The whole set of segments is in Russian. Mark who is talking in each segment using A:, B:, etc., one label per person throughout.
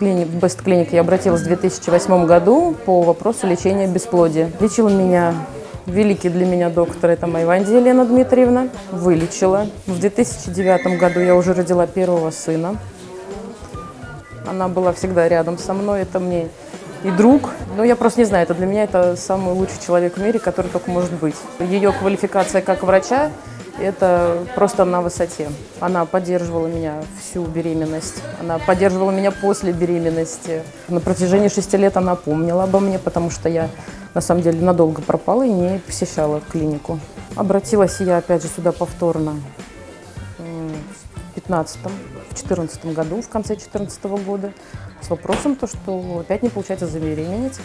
A: клиник, в Best Clinic я обратилась в 2008 году по вопросу лечения бесплодия. Лечила меня великий для меня доктор, это Майванди Елена Дмитриевна, вылечила. В 2009 году я уже родила первого сына. Она была всегда рядом со мной, это мне и друг. Но я просто не знаю, это для меня это самый лучший человек в мире, который только может быть. Ее квалификация как врача это просто на высоте. Она поддерживала меня всю беременность, она поддерживала меня после беременности. На протяжении шести лет она помнила обо мне, потому что я на самом деле надолго пропала и не посещала клинику. Обратилась я опять же сюда повторно в 15 в 14 году, в конце 14 года, с вопросом, то, что опять не получается забеременеть.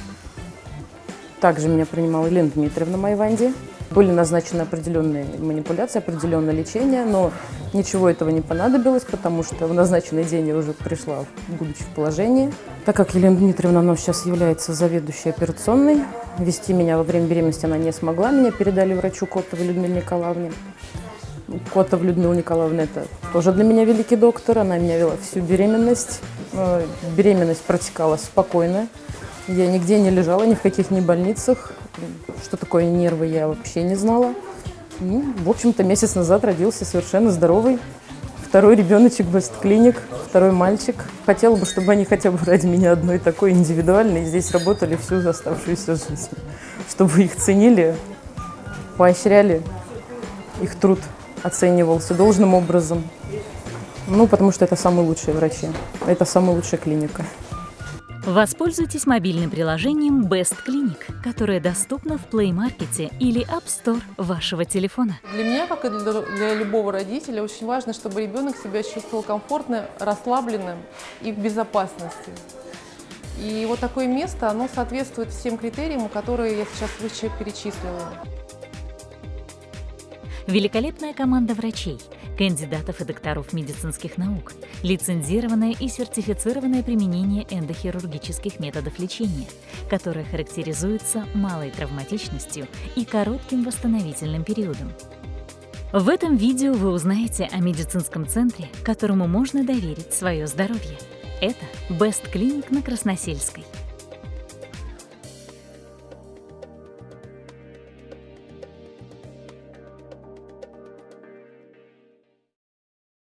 A: Также меня принимала Елена Дмитриевна Майванди. Были назначены определенные манипуляции, определенное лечение, но ничего этого не понадобилось, потому что в назначенный день я уже пришла, будучи в положении. Так как Елена Дмитриевна она сейчас является заведующей операционной, вести меня во время беременности она не смогла, меня передали врачу Котовой Людмиле Николаевне. Котов Людмила Николаевна – это тоже для меня великий доктор, она меня вела всю беременность. Э, беременность протекала спокойно, я нигде не лежала, ни в каких ни больницах. Что такое нервы, я вообще не знала. Ну, в общем-то, месяц назад родился совершенно здоровый второй ребеночек Best Clinic, второй мальчик. Хотела бы, чтобы они хотя бы ради меня одной такой индивидуальной здесь работали всю оставшуюся жизнь. Чтобы их ценили, поощряли, их труд оценивался должным образом. Ну, потому что это самые лучшие врачи, это самая лучшая клиника.
B: Воспользуйтесь мобильным приложением Best Clinic, которое доступно в Play Market или App Store вашего телефона.
C: Для меня, как и для, для любого родителя, очень важно, чтобы ребенок себя чувствовал комфортно, расслабленным и в безопасности. И вот такое место, оно соответствует всем критериям, которые я сейчас выше перечислила.
B: Великолепная команда врачей – кандидатов и докторов медицинских наук, лицензированное и сертифицированное применение эндохирургических методов лечения, которое характеризуется малой травматичностью и коротким восстановительным периодом. В этом видео вы узнаете о медицинском центре, которому можно доверить свое здоровье. Это Best Clinic на Красносельской –